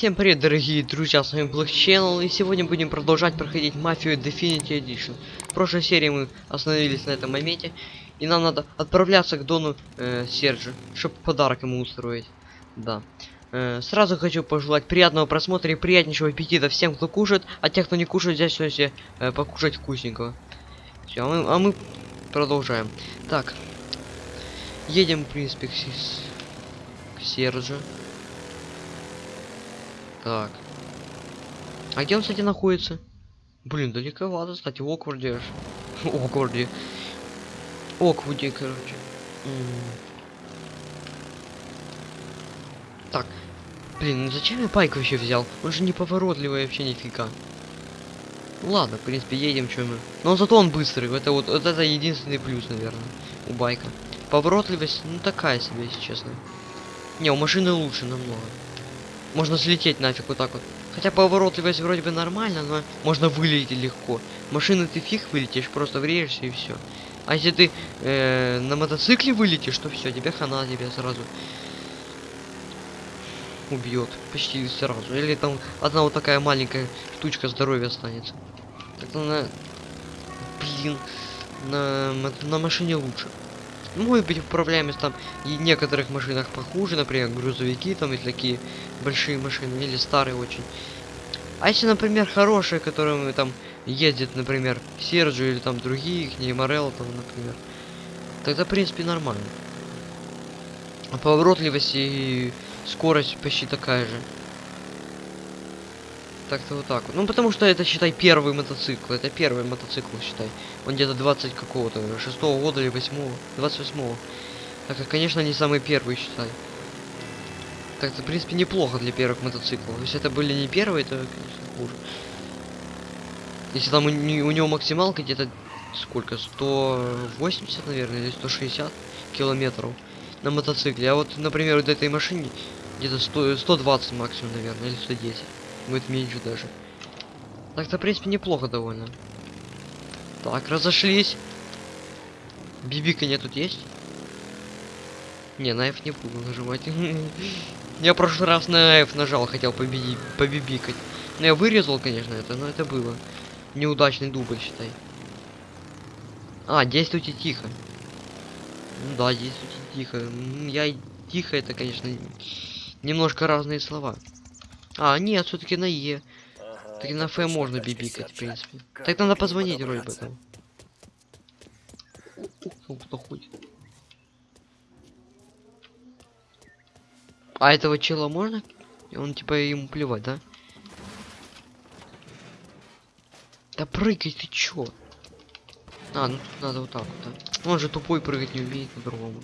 Всем привет, дорогие друзья, с вами Black Channel, и сегодня будем продолжать проходить Мафию Definitive Edition. В прошлой серии мы остановились на этом моменте, и нам надо отправляться к Дону э, Серджи, чтобы подарок ему устроить. Да. Э, сразу хочу пожелать приятного просмотра и приятнейшего аппетита всем, кто кушает, а тех, кто не кушает, взять все себе э, покушать вкусненького. Все, а мы, а мы продолжаем. Так. Едем, в принципе, к, к Серджи. Так. А где он, кстати, находится? Блин, далековато, кстати, в Окварде. Окварде. Оквуде, короче. Так. Блин, ну зачем я байк вообще взял? Он же неповоротливый вообще нифига. Ладно, в принципе, едем, что мы. Но зато он быстрый. Это вот, вот это единственный плюс, наверное, у байка. Поворотливость, ну такая себе, если честно. Не, у машины лучше намного. Можно слететь нафиг вот так вот. Хотя поворотливость вроде бы нормально, но можно вылететь легко. Машины ты фиг вылетишь, просто врежешься и все. А если ты э, на мотоцикле вылетишь, то все, тебе хана тебя сразу убьет. Почти сразу. Или там одна вот такая маленькая штучка здоровья останется. Так на... Блин. На, на машине лучше. Ну, Может быть, управляемость там и в некоторых машинах похуже, например, грузовики там и такие большие машины, или старые очень. А если, например, хорошие, которыми там ездит, например, Серджи или там другие, не Морелло там, например, тогда, в принципе, нормально. А поворотливость и скорость почти такая же. Так-то вот так. Ну, потому что это, считай, первый мотоцикл. Это первый мотоцикл, считай. Он где-то 20 какого-то, шестого года или восьмого, 28-го. Так, как, конечно, не самый первый, считай. Так, это, в принципе, неплохо для первых мотоциклов. Если это были не первые, то, конечно, хуже. Если там у, у него максималка где-то сколько? 180, наверное, или 160 километров на мотоцикле. А вот, например, вот этой машине где-то 100, 120 максимум, наверное, или 110. Будет меньше даже. Так-то, в принципе, неплохо довольно. Так, разошлись. Бибиканье тут есть? Не, на не буду нажимать. Я прошлый раз на нажал, хотел победить, побибикать. Ну, я вырезал, конечно, это, но это было. Неудачный дубль, считай. А, действуйте тихо. Ну да, действуйте тихо. Я тихо, это, конечно, немножко разные слова. А, нет, все-таки на Е. Так и на Ф можно бибикать, в принципе. Так надо позвонить вроде бы там. О, Кто ходит? А этого чела можно? И Он типа ему плевать, да? Да прыгай, ты чё? А, ну тут надо вот так вот, да. Он же тупой прыгать не умеет по-другому.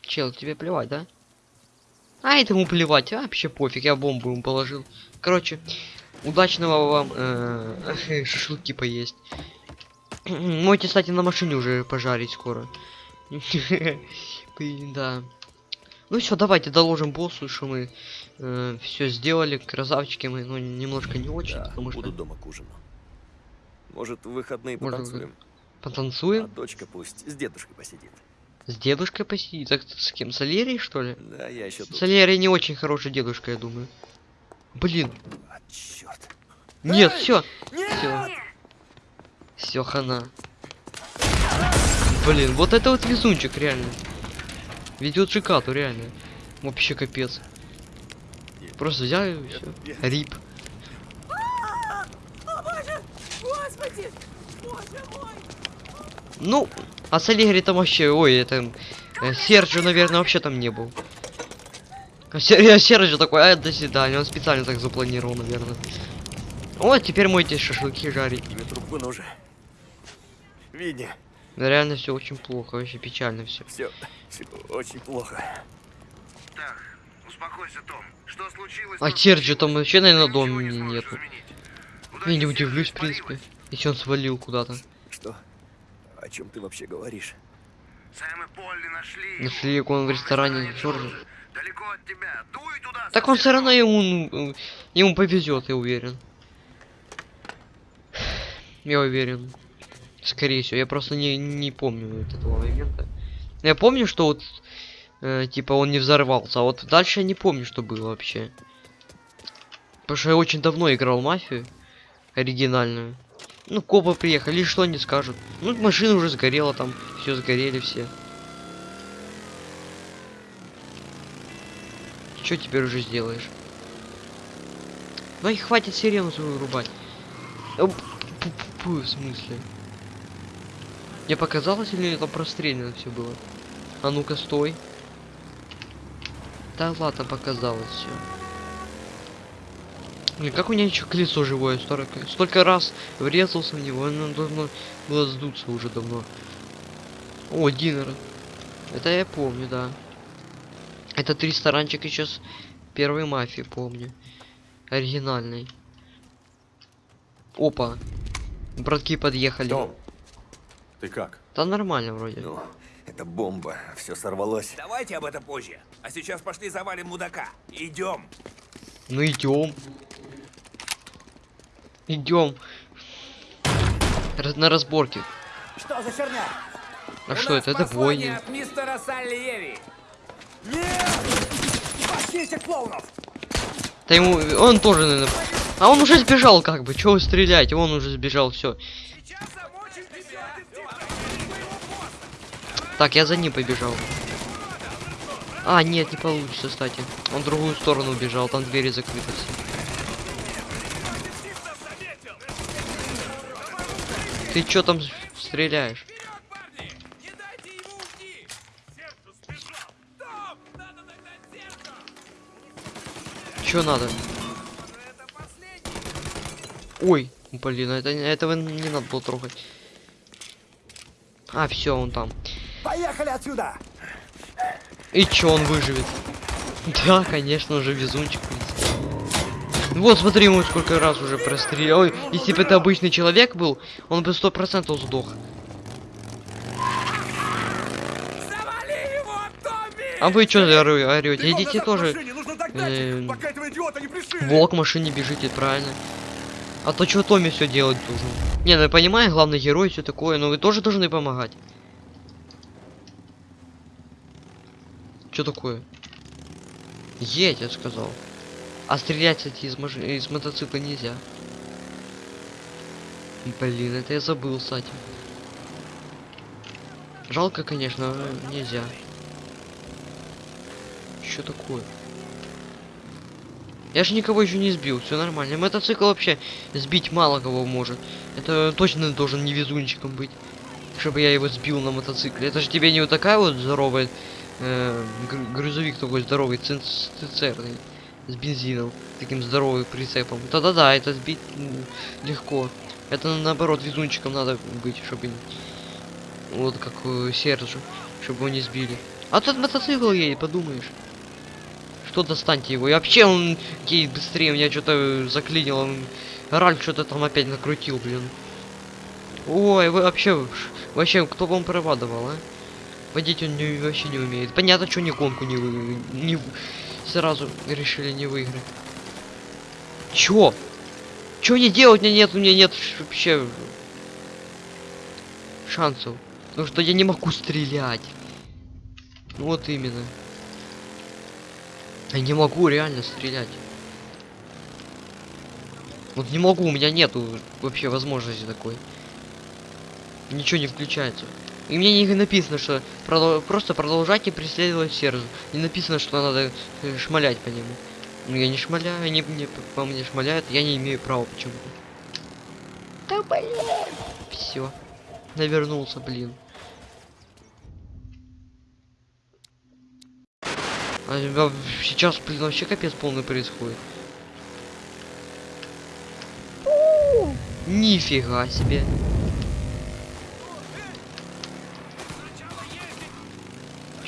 Чел, тебе плевать, да? А этому плевать, а вообще пофиг, я бомбу ему положил. Короче, удачного вам э, шашлыки поесть. Можете, кстати, на машине уже пожарить скоро. Да. Ну все, давайте доложим боссу, что мы все сделали, красавчики мы, ну немножко не очень, Да, потому что буду дома к ужину. Может, в выходные Может, потанцуем? А потанцуем, дочка пусть с дедушкой посидит. С дедушкой посидит, так с кем, с Алерией что ли? Да, я еще тут. С Алерией не очень хороший дедушка, я думаю. Блин, А, черт. нет, все, все, все хана. Блин, вот это вот везунчик реально. Ведет Шикату, реально. Вообще капец. Просто взял и все. Рип. Господи! Боже мой! Ну, а с Аллегри там вообще, ой, это... э, Серджио, наверное, вообще там не был. А Сер- я Серджио такой, а, до свидания, он специально так запланировал, наверное. Вот, теперь мойте шашлыки жарить. Тебе трубку нужен. Видни, Да реально все очень плохо, вообще печально все. все, очень плохо. Так, успокойся, Том. Что случилось? А то Серджио там вообще, наверное, дома не нету. Я не удивлюсь, в принципе. Если он свалил куда-то. О чем ты вообще говоришь? Сэм и Полли нашли Нашли его. он в ресторане Джорджа. Далеко от тебя. Дуй туда. Так он все равно ему, ну, ему повезет, я уверен. Я уверен. Скорее всего, я просто не, не помню вот этого момента. Я помню, что вот э, типа он не взорвался. А вот дальше я не помню, что было вообще. Потому что я очень давно играл мафию оригинальную. Ну, копы приехали, что они скажут? Ну, машина уже сгорела там, все сгорели все. Что теперь уже сделаешь? Ну и хватит сирену свою рубать. Пу-пу-пу, В смысле? Мне показалось или это прострелено все было? А ну-ка, стой. Да ладно, показалось все. Блин, как у меня еще колесо живое столько, столько раз врезался в него, оно должно было сдуться уже давно. О, динер. Это я помню, да. Этот ресторанчик еще с первой мафии помню. Оригинальный. Опа. Братки подъехали. Том, ты как? Да нормально вроде. Ну, это бомба. Все сорвалось. Давайте об этом позже. А сейчас пошли завалим мудака. Идем. Ну идем. Идем. на разборке. Что за херня? А что это? Это бойни. от мистера Сальери. Нет! Пошли клоунов! Да ему. Он тоже, наверное. А он уже сбежал, как бы. Чего вы стреляете? Он уже сбежал, все. Так, я за ним побежал. А, нет, не получится, кстати. Он в другую сторону убежал, там двери закрыты все. Ты чё там стреляешь? Чё надо? Ой, блин, это, этого не надо было трогать. А, все, он там. Поехали отсюда! И чё, он выживет? Да, конечно, уже везунчик. Вот, смотри, ему сколько раз уже прострелил. Если бы это обычный человек был, он бы сто процентов сдох. Его! А вы чё орете? Идите тоже. Нужно догнать Эм, их, пока этого идиота не пришили! Волк в машине бежите, правильно. А то что Томми все делать должен? Не, ну я понимаю, главный герой, все такое, но вы тоже должны помогать. Что такое? Едь, я сказал. А стрелять, кстати, из, маш... из мотоцикла нельзя. Блин, это я забыл, кстати. Жалко, конечно, но нельзя. Что такое? Я же никого еще не сбил, все нормально. Мотоцикл вообще сбить мало кого может. Это точно должен невезунчиком быть. Чтобы я его сбил на мотоцикле. Это же тебе не вот такая вот здоровая э, гр- грузовик такой здоровый, цистерный с бензином, таким здоровым прицепом. Да-да-да, это сбить легко. Это наоборот везунчиком надо быть, чтобы вот как э, Сержу, чтобы его не сбили. А тут мотоцикл едет, подумаешь. Что достаньте его? И вообще он едет быстрее, меня что-то заклинило. он- Ральф что-то там опять накрутил, блин. Ой, вы вообще, вообще, кто вам права а? Водить он не, вообще не умеет. Понятно, что ни гонку не не сразу решили не выиграть. Чё? Чё мне делать? У меня нет, у меня нет вообще шансов. Потому что я не могу стрелять. Вот именно. Я не могу реально стрелять. Вот не могу, у меня нету вообще возможности такой. Ничего не включается. И мне не написано, что продол- просто продолжайте преследовать Сержу. Не написано, что надо э, шмалять по нему. Ну я не шмаляю, они мне по мне шмаляют, я не имею права почему-то. Да блин! Все. Навернулся, блин. А, а, сейчас, блин, вообще капец полный происходит. Нифига себе.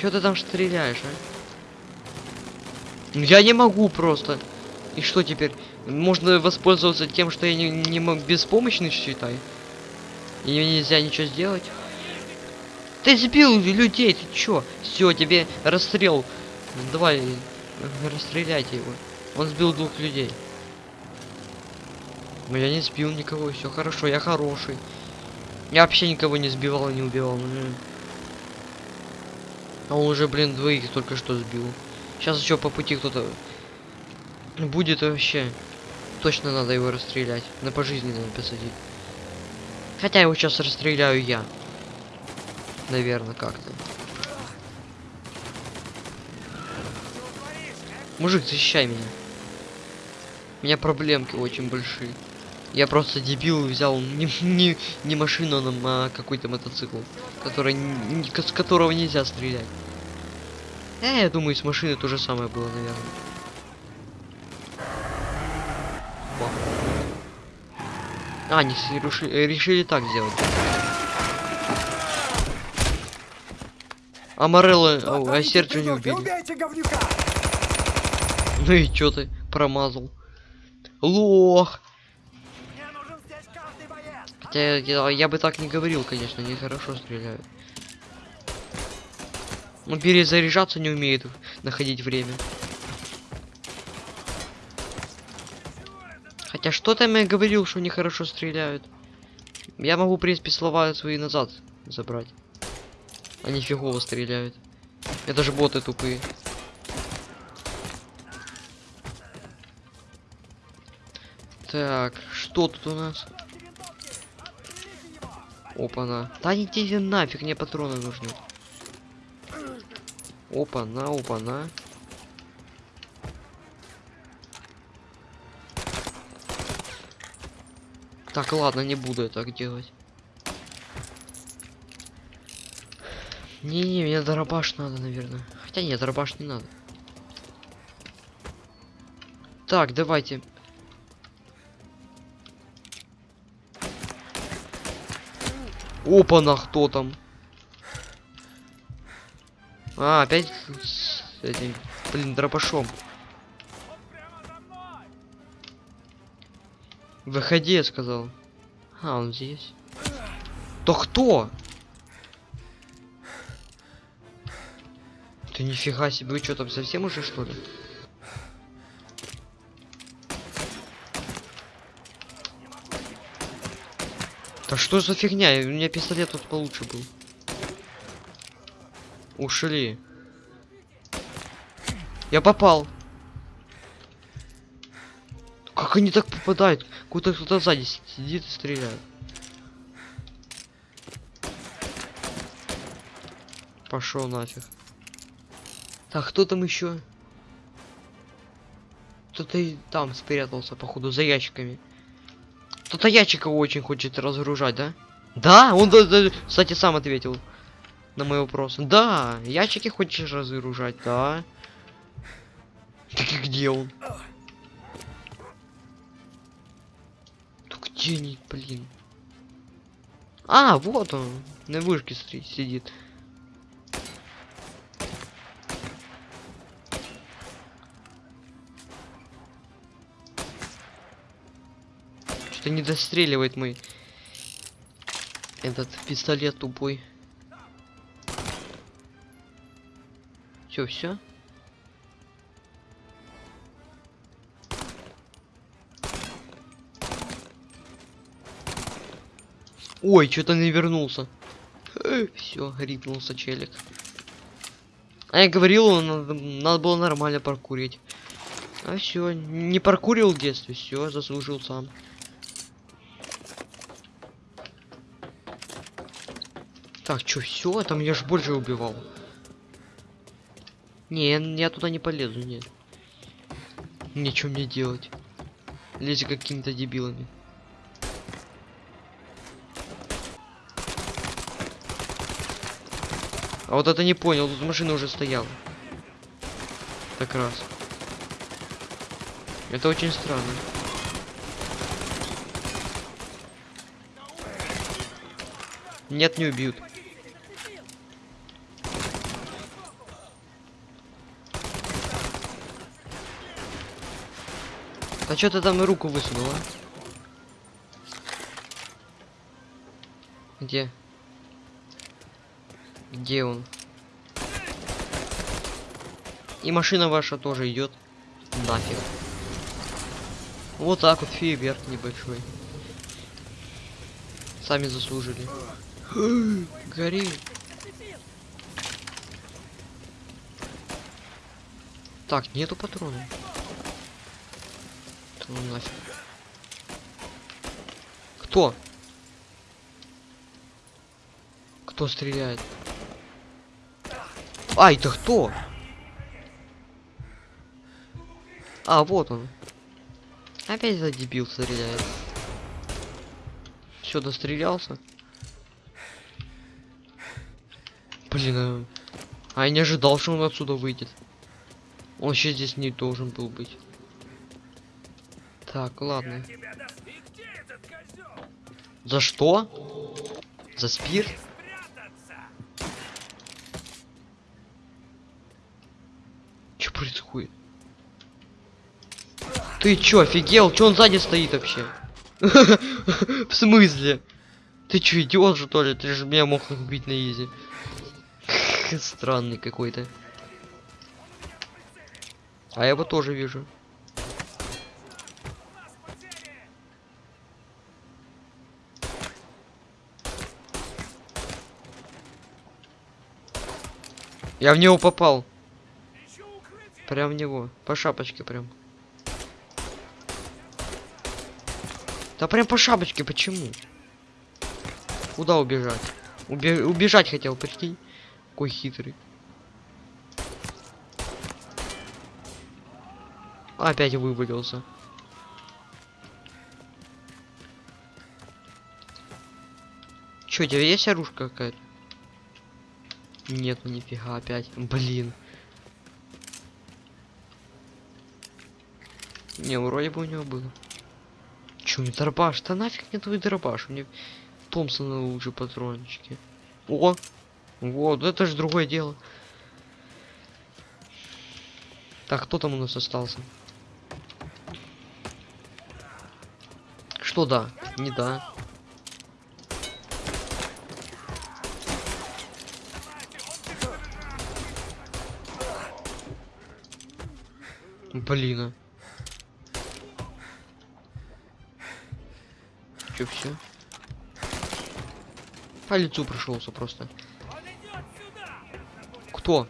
Чё ты там стреляешь, а? Ну, Я не могу просто. И что теперь? Можно воспользоваться тем, что я не, не мог беспомощный, считай. И нельзя ничего сделать. Ты сбил людей, ты чё? Все, тебе расстрел. Давай, расстреляйте его. Он сбил двух людей. Но я не сбил никого, все хорошо, я хороший. Я вообще никого не сбивал и не убивал. м. А он уже, блин, двоих только что сбил. Сейчас еще по пути кто-то будет вообще. Точно надо его расстрелять. На пожизненно посадить. Хотя его сейчас расстреляю я. Наверное, как-то. Мужик, защищай меня. У меня проблемки очень большие. Я просто дебил взял не, не, не машину, а какой-то мотоцикл, который, н- н- с которого нельзя стрелять. Э, я думаю, с машины то же самое было, наверное. Бах. А, они с- реши- э, решили так сделать. А Морелло, о, а Серджио не убили. Ну и чё ты промазал? Лох! Хотя я, я бы так не говорил, конечно, они хорошо стреляют. Но перезаряжаться не умеет находить время. Хотя что там я говорил, что они хорошо стреляют? Я могу, в принципе, слова свои назад забрать. Они фигово стреляют. Это же боты тупые. Так, что тут у нас? Опа-на. Да идите нафиг, мне патроны нужны. Опа-на, опа-на. Так, ладно, не буду я так делать. Не-не, мне дробаш надо, наверное. Хотя нет, дробаш не надо. Так, давайте. Опа-на, кто там? А, опять с этим, блин, дробашом. Выходи, я сказал. А, он здесь. То кто? Ты нифига себе, вы что там совсем уже что ли? Да что за фигня? У меня пистолет тут получше был. Ушли. Я попал. Как они так попадают? Куда кто-то сзади сидит и стреляет. Пошел нафиг. Так, кто там еще? Кто-то и там спрятался, походу, за ящиками. Кто-то ящика очень хочет разгружать, да? Да, он, да- да, кстати, сам ответил на мой вопрос. Да, ящики хочешь разгружать, да. Так и где он? Да где они, блин? А, вот он, на вышке сидит. Что-то не достреливает мой этот пистолет тупой. Все, все. Ой, что-то не вернулся. Все, грипнулся челик. А я говорил, надо, надо было нормально паркурить. А все, не паркурил в детстве, все, заслужил сам. Так, что, все, там я ж больше убивал. Не, я туда не полезу, нет. Ничего мне делать. Лезь какими-то дебилами. А вот это не понял, тут машина уже стояла. Так раз. Это очень странно. Нет, не убьют. А что ты там руку высунула? Где? Где он? И машина ваша тоже идет. Нафиг. Вот так вот фейерверк небольшой. Сами заслужили. Гори. Так, нету патронов. Ну нафиг. Кто? Кто стреляет? Ай, да кто? А, вот он. Опять этот дебил стреляет. Все, дострелялся. Блин, а... а я не ожидал, что он отсюда выйдет. Он сейчас здесь не должен был быть. Так, ладно. За что? За спирт? Что происходит? Ты чё, офигел? Чё он сзади стоит вообще? В смысле? Ты чё, идиот что ли? Ты же меня мог убить на изи. Странный какой-то. А я его тоже вижу. Я в него попал. Прям в него. По шапочке прям. Да прям по шапочке, почему? Куда убежать? Убе- убежать хотел, прикинь. Какой хитрый. Опять вывалился. Чё, у тебя есть оружка какая-то? Нет, ну нифига опять. Блин. Не, вроде бы у него было. Чё, не дробаш? Да нафиг мне твой дробаш? Меня Томпсона лучше патрончики. О! Вот, это же другое дело. Так, кто там у нас остался? Что да? Не да. Блин. а. Чё, все? По лицу прошелся просто. Кто?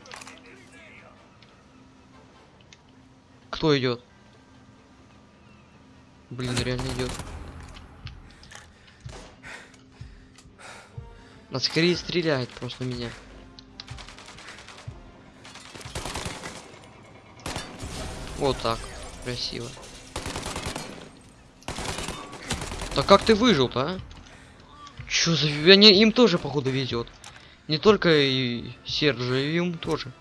Кто идет? Блин, реально идет. А скорее стреляет просто меня. Вот так. Красиво. Да как ты выжил-то, а? Чё за... Они, им тоже, походу, везет. Не только и Сержу, и им тоже.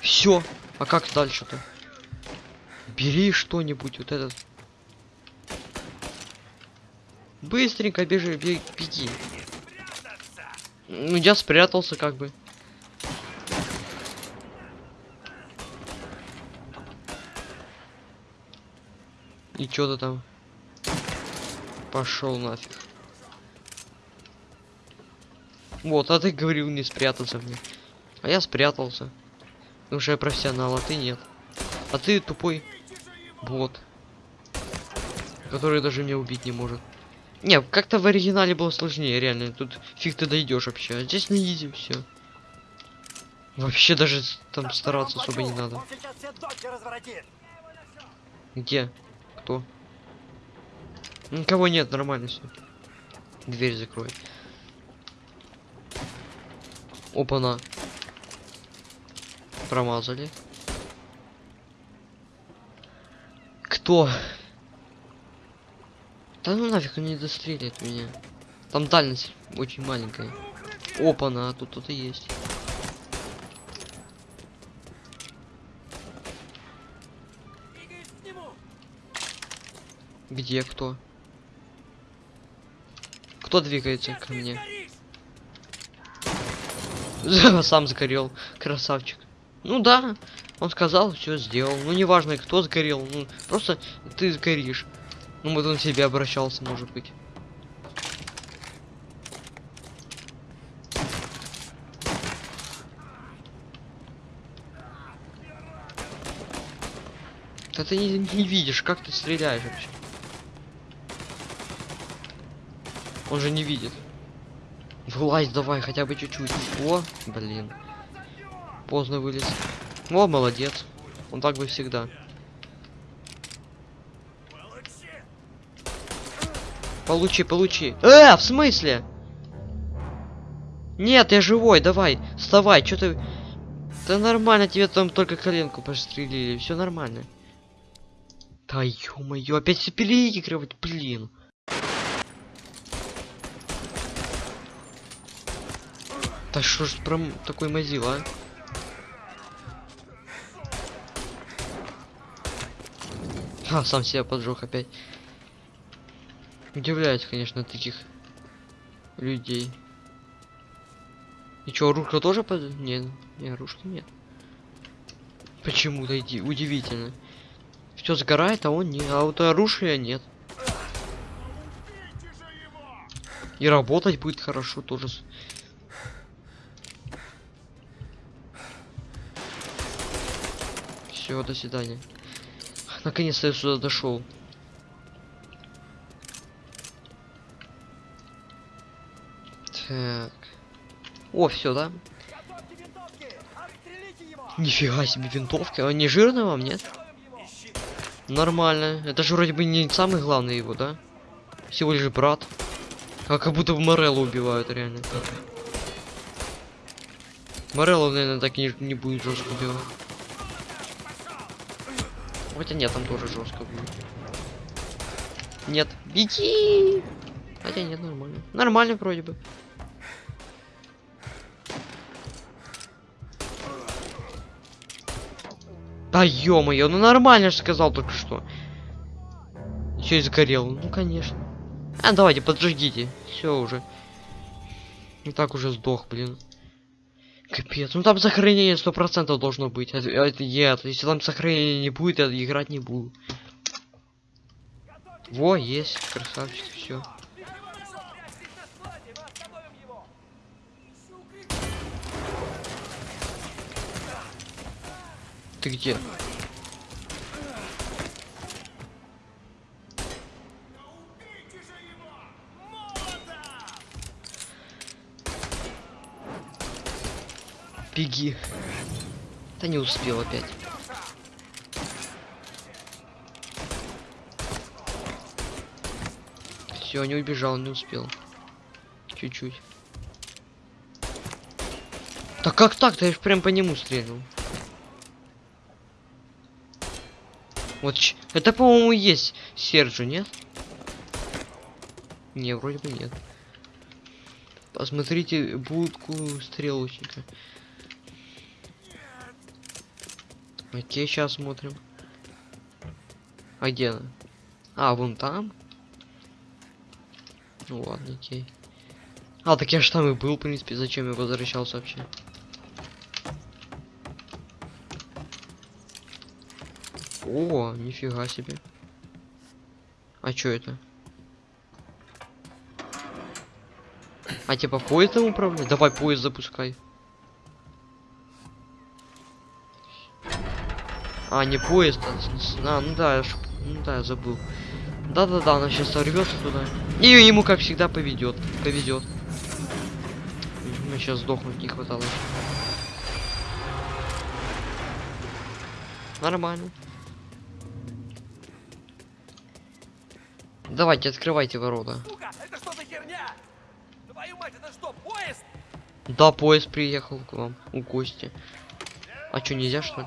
Все. А как дальше-то? Бери что-нибудь, вот этот. Быстренько бежи, бе- беги. Ну, я спрятался как бы. И ты там? Пошел нафиг. Вот, а ты говорил не спрятаться мне. А я спрятался. Потому что я профессионал, а ты нет. А ты тупой бот. Который даже меня убить не может. Не, как-то в оригинале было сложнее, реально. Тут фиг ты дойдешь вообще. А здесь на изи все. Вообще даже там стараться особо не надо. Где? Кто? Никого нет, нормально все. Дверь закрой. Опа-на. Промазали. Кто? Да ну нафиг, он не дострелит меня. Там дальность очень маленькая. Опа-на, тут кто-то есть. Где кто? Кто двигается ко мне? Сам сгорел, красавчик. Ну да, он сказал, все сделал. Ну неважно, кто сгорел, ну просто ты сгоришь. Ну вот он к тебе обращался, может быть. Да ты не, не видишь, как ты стреляешь вообще. Он же не видит. Вылазь давай, хотя бы чуть-чуть. О, блин. Поздно вылез. О, молодец. Он так бы всегда. Получи, получи. Э, в смысле? Нет, я живой, давай, вставай, что ты... Да нормально, тебе там только коленку пострелили, все нормально. Да ё-моё, опять переигрывать, блин. Да что ж прям такой мазила, а? А, сам себя поджег опять. Удивляюсь, конечно, таких людей. И чё, ружка тоже под... Нет, не, ружки нет. Почему-то иди, удивительно. Все сгорает, а он не. А вот оружия нет. И работать будет хорошо тоже. Все, до свидания. Наконец-то я сюда дошел. Так. О, все, да? Нифига себе винтовки. Он не жирный вам, нет? Нормально. Это же вроде бы не самый главный его, да? Всего лишь брат. А как будто в Мореллу убивают, реально. Мореллу, наверное, так не, не будет жестко убивать. Хотя нет, там тоже жестко будет. Нет, беги! Хотя нет, нормально. Нормально вроде бы. Да ё-моё, ну нормально же сказал только что. Еще и сгорел. Ну конечно. А давайте, поджигите. Все уже. И так уже сдох, блин. Капец. Ну там сохранение сто процентов должно быть. А, а это нет. Если там сохранения не будет, я играть не буду. Во, есть. Красавчик, все. Прячьтесь на складе, мы остановим его! Ты где? Беги. Да не успел опять. Все, не убежал, не успел. Чуть-чуть. Да как так-то? Я ж прям по нему стрельнул. Вот, это, по-моему, есть Серджи, нет? Не, вроде бы нет. Посмотрите будку стрелочника. Окей, сейчас смотрим. А где она? А, вон там? Ну ладно, окей. А, так я ж там и был, в принципе, зачем я возвращался вообще? О, нифига себе. А чё это? А типа поездом управлять? Давай поезд запускай. А, не поезд, а, а, ну да, я ж- ну да, я забыл. Да-да-да, она сейчас сорвется туда. И ему, как всегда, поведет. Повезет. Мы сейчас сдохнуть не хватало. Нормально. Давайте, открывайте ворота. Сука, это что за херня? Твою мать, это что, поезд? Да, поезд приехал к вам, у Кости. А что, нельзя что ли?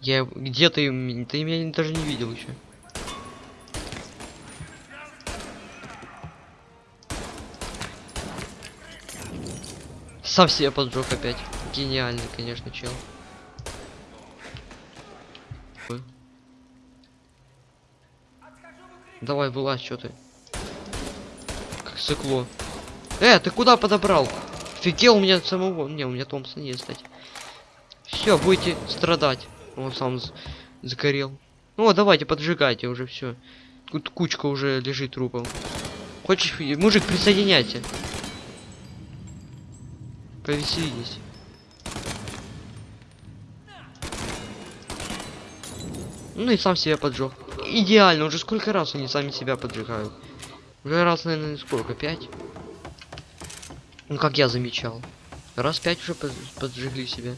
Я где ты, ты меня даже не видел еще. Сам себя поджег опять. Гениальный, конечно, чел. Ой. Давай, вылазь, что ты? Как сыкло. Э, ты куда подобрал? Офигел у меня самого. Не, у меня Томпсон есть, кстати. Все, будете страдать. Он сам загорел. Ну, давайте, поджигайте уже все. Тут кучка уже лежит трупом. Хочешь, мужик, присоединяйся. Повеселись. Ну и сам себя поджег. Идеально, уже сколько раз они сами себя поджигают. Уже раз, наверное, сколько, пять? Ну, как я замечал. Раз пять уже под- поджигли себя.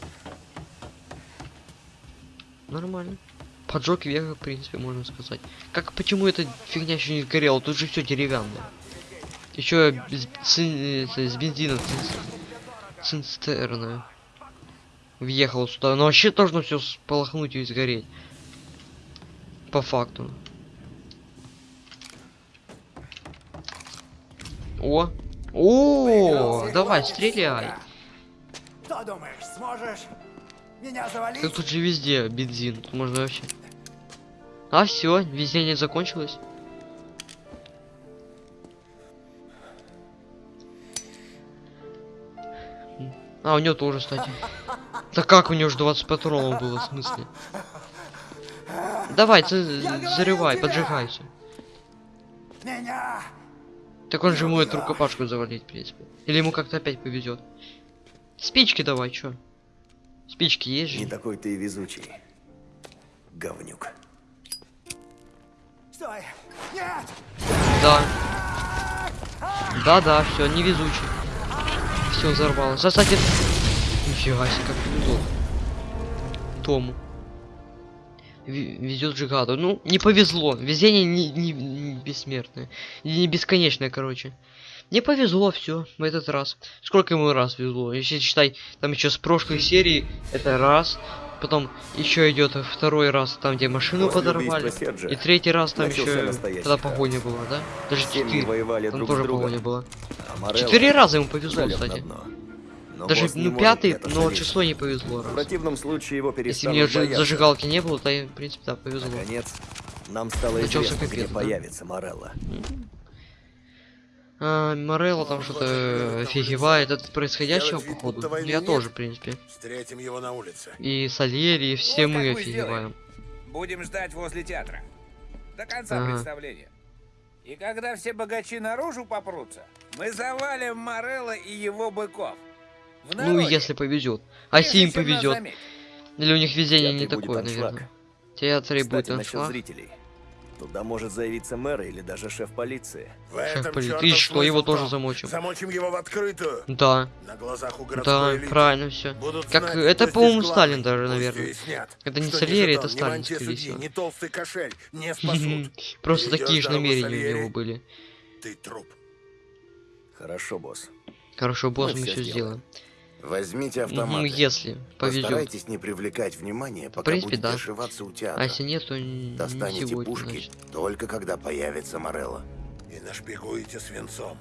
Нормально. Поджог века, в принципе, можно сказать. Как, почему эта фигня еще не сгорела? Тут же все деревянное. Еще ци- это, с бензином цин- цистерна. Въехал сюда. Но вообще должно все сполохнуть и сгореть. По факту. О! О, давай, стреляй. Что думаешь, сможешь меня завалить? Так тут же везде бензин. Тут можно вообще. А все, везде не закончилось. А, у него тоже, кстати. Да как у него же 20 патронов было, в смысле? Давай, ты зарывай, поджигайся. Меня! Так он же может рукопашку завалить, в принципе. Или ему как-то опять повезет. Спички давай, чё? Спички есть Не же? такой ты и везучий. Говнюк. Стой! Нет! Да. Да-да, все, невезучий. Все взорвалось. Кстати, нифига себе, как повезло. Тому. Везет Джигаду. Ну, не повезло. Везение не, не- не бессмертное. Не не бесконечное, короче. Не повезло все в этот раз. Сколько ему раз везло? Если считай, там еще с прошлой серии это раз. Потом еще идет второй раз, там где машину После подорвали. И третий раз там еще когда погоня была, да? Даже четыре. Там друг тоже погоня была. Четыре раза ему повезло, кстати. Дно. Но Даже не ну пятый, но залезть. шестой не повезло. В Раз. противном случае его Если мне бояться. зажигалки не было, то я, в принципе, да, повезло. Наконец, нам стало Начался известно, где капец, да? появится Морелло. А, Морелло там что-то офигевает от происходящего, Делать походу. Я нет. тоже, в принципе. Встретим его на улице. И Сальери, и все Вот мы как мы офигеваем. Будем ждать возле театра. До конца Ага. представления. И когда все богачи наружу попрутся, мы завалим Морелла и его быков. Ну, если повезет. А если им прежде чем нас повезет. Или у них везение Театре не будет такое, аншлаг. наверное. Театре будет Кстати, насчет аншлаг. зрителей. Туда может заявиться мэр или даже шеф полиции. Шеф полиции. И что, его тоже замочим? Замочим его в открытую. Да, На глазах у да, элиты. правильно все. Будут Как знать, это, по-моему, Сталин даже, наверное. Это не Сальери, это Сталин, скорее всего. ни толстый кошель не спасут. Просто такие же намерения у него были. Ты труп. Хорошо, босс. Хорошо, босс, Мы мы все сделаем. Возьмите Ну, автоматы. если повезет. Постарайтесь не привлекать внимания, пока принципе, будете да. ошиваться у театра. А если нет, то не не Достанете сегодня, пушки значит. только когда появится Морелло. И нашпигуете свинцом.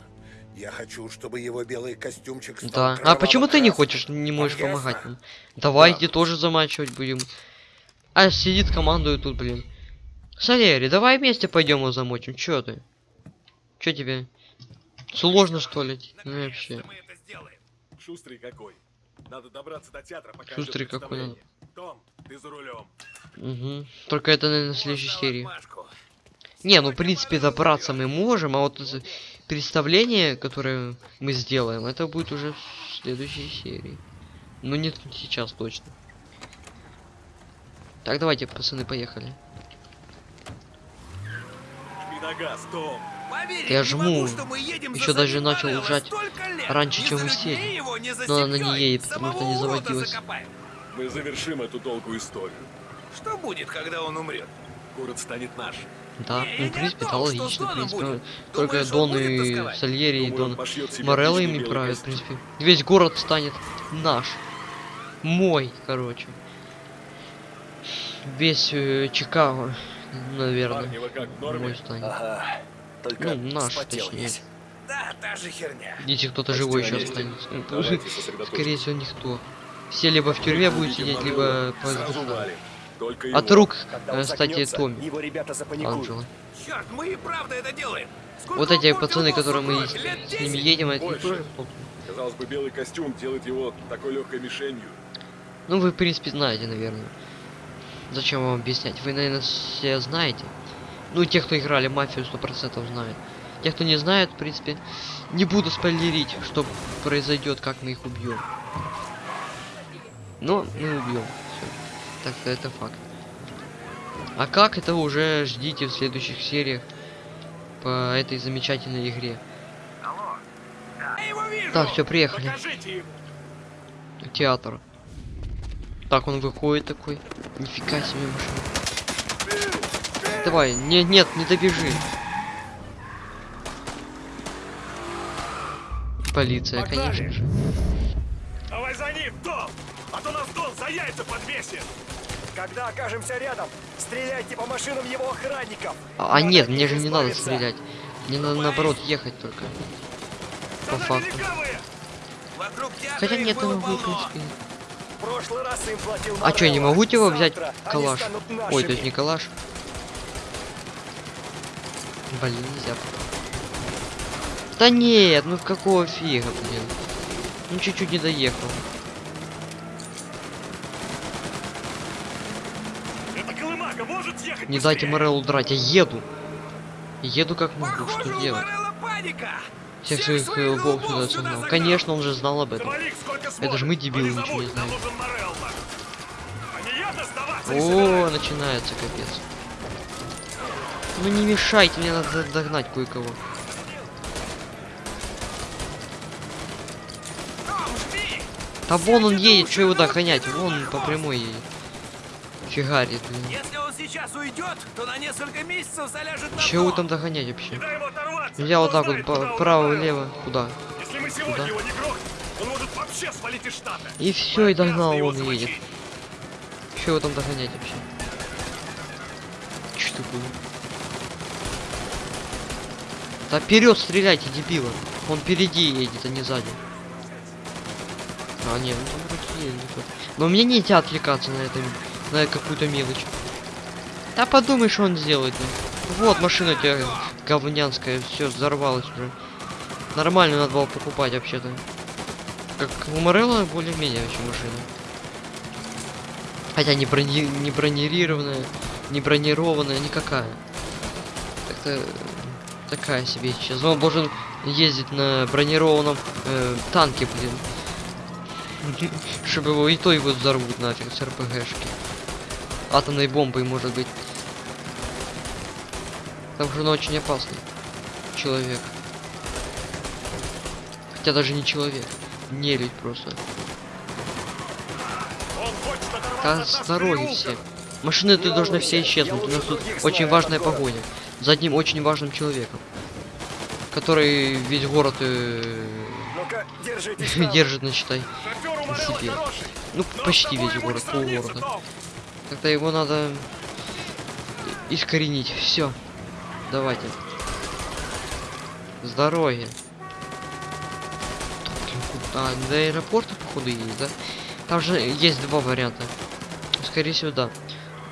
Я хочу, чтобы его белый костюмчик стал Да. А почему ты не хочешь, не можешь Вам помогать нам? Давайте Да. тоже замачивать будем. А сидит командует тут, блин. Салери, давай вместе пойдем его замочим. Чё ты? Чё тебе? Сложно что ли? Ну вообще. Шустрый какой. Надо добраться до театра, пока Шустрый какой. Том, ты за рулем. Угу. Только это, наверное, следующей серии. Не, ну в принципе добраться мы можем, а вот представление, которое мы сделаем, это будет уже в следующей серии. Ну не сейчас точно. Так, давайте, пацаны, поехали. Жми на газ, Том. Я жму. за даже начал Морелло жать столько лет. раньше, чем мы сели. Но она не едет, потому что не заводилась. Мы завершим эту долгую историю. Что будет, когда он умрет? Город станет наш. Да, ну в принципе, не да, о том, что логично, в принципе. Только Дон и? Сальери, и Дон Морелло ими правят, в принципе. Весь город станет наш. Мой, короче. Весь э, Чикаго, наверное. Мой станет. Ага. Только Ну, наш, вспотел точнее. весь. Да, та же херня. Если кто-то живой еще останется. Ну. Скорее всего, никто. Все либо в тюрьме будут сидеть, либо по. От рук, э, кстати, Томми, его ребята запаникуют. Анджела. Черт, мы и правда это делаем. Сколько Вот эти пацаны, которые мы с, ними 10? едем, это тоже Казалось бы, белый костюм делает его такой легкой мишенью. Ну, вы, в принципе, знаете, наверное. Зачем вам объяснять? Вы, наверное, все знаете. Ну, те, кто играли мафию, сто процентов знают. Те, кто не знает, в принципе, не буду спойлерить, что произойдет, как мы их убьем. Но мы убьем. Так-то это факт. А как это уже ждите в следующих сериях по этой замечательной игре. Так, все, приехали. Покажите! Театр. Так, он выходит такой. Нифига себе машина. Давай, нет, нет, не добежи. Полиция, Погнали. конечно же. Давай за ним, Том! А то нас Дон за яйца подвесит! Когда окажемся рядом, стреляйте по машинам его охранников. А, а нет, мне же не надо стрелять. Мне надо наоборот ехать только. По факту. Хотя нет, могу, в принципе. В прошлый раз им платил А что, я не могу его взять калаш? Ой, то есть не калаш. Блин, нельзя. Да нет, ну какого фига, блин. Ну чуть-чуть не доехал. Не дайте? Мореллу драть, я еду. Еду как могу, Похоже, что делать? Всех своих бог сюда согнал. Конечно, он же знал об этом. Это же мы, дебилы, ничего не знаем. А О, начинается капец. Ну не мешайте, мне надо догнать кое-кого. Да вон он едет, что его догонять? Вон по прямой едет. Фигарит, блин. Если он сейчас уйдет, то на несколько месяцев заляжет на Чего там догонять вообще? Нельзя вот так вот право-лево. Куда? Если мы сегодня Куда? его не грохнем, он может вообще свалить из штата. И все, и догнал, он едет. замочить. Че его там догонять вообще? Че такое? Да вперед стреляйте, дебила. Он впереди едет, а не сзади. А, нет, ну там вроде едет. Но мне нельзя отвлекаться на это, на какую-то мелочь. Да подумай, что он сделает. ну. Вот машина тебя говнянская, все, взорвалась уже. Нормально надо было покупать вообще-то. Как у Морелла более-менее вообще машина. Хотя не, брони... не бронированная, не бронированная, никакая. Как-то такая себе сейчас. Он должен ездить на бронированном э, танке, блин. Чтобы его и то его взорвут нафиг с РПГшки. Атомной бомбой, может быть. Потому что он очень опасный. Человек. Хотя даже не человек. Нелюдь просто. Да с все. Машины ты должны все исчезнуть. У нас тут очень важная погоня. За одним очень важным человеком. Который весь город э, держит, на считай. Шофер у на Морелло себе. Ну, почти весь город, полгорода. Как-то его надо искоренить. Все. Давайте. С дороги. Блин, куда? До аэропорта, походу, едет, да? Там же есть два варианта. Скорее всего, да.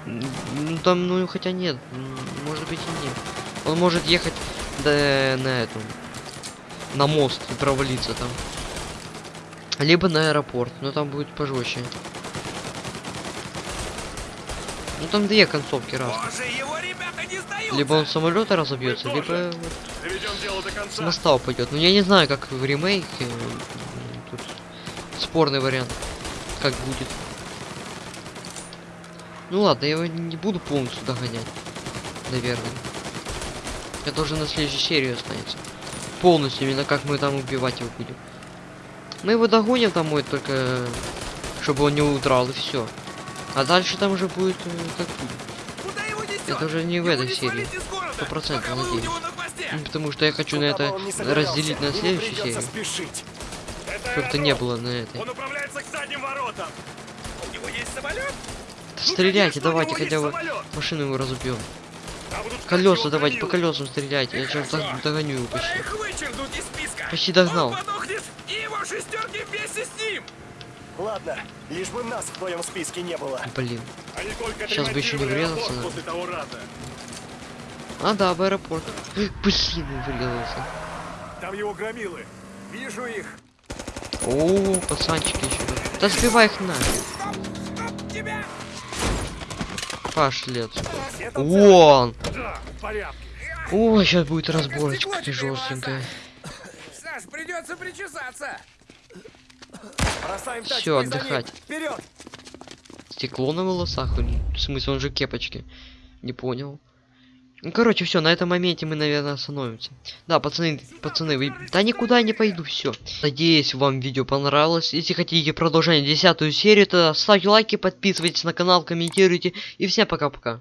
Ну там, ну хотя нет. Может быть и нет. Он может ехать до, на этом. На мост и провалиться там. Либо на аэропорт, но там будет пожестче. Ну там две концовки сдаются. Либо он самолета разобьется, либо вот с моста упадет. Ну я не знаю, как в ремейке. Тут спорный вариант. Как будет. Ну ладно, я его не буду полностью догонять. Наверное. Это уже на следующей серии останется. Полностью, именно как мы там убивать его будем. Мы его догоним домой, только чтобы он не удрал, и все. А дальше там уже будет э, как? Это уже не в этой серии. Сто процентов, надеюсь. Потому что я хочу на Куда это разделить на следующей серии. спешить. Это Чтобы это не было на этой. Он управляется к задним воротам. У него есть самолет? Да Ну, Стреляйте, конечно, давайте хотя бы машину его разубьем. Колеса давайте, по колесам стреляйте. Я сейчас догоню его почти. Почти догнал. Ладно, лишь бы нас в твоем списке не было. Блин. Они только Сейчас бы еще не врезался, аэропорт наверное. после того раза. А, да, в аэропорт. Блин, врезался. Там его громилы. Вижу их. О, пацанчики еще. Да сбивай их на. Стоп, тебя! Пошли отсюда. Все Вон! О, сейчас будет разборочка тебе жестенькая. Саш, придется причесаться. Ним. отдыхать. Вперед! Стекло на волосах? В смысле, он же в кепочке. Не понял. Ну, короче, все, на этом моменте мы, наверное, остановимся. Да, пацаны, пацаны, вы... Да никуда не пойду, все. Надеюсь, вам видео понравилось. Если хотите продолжение десятую серию, то ставьте лайки, подписывайтесь на канал, комментируйте. И всем пока-пока.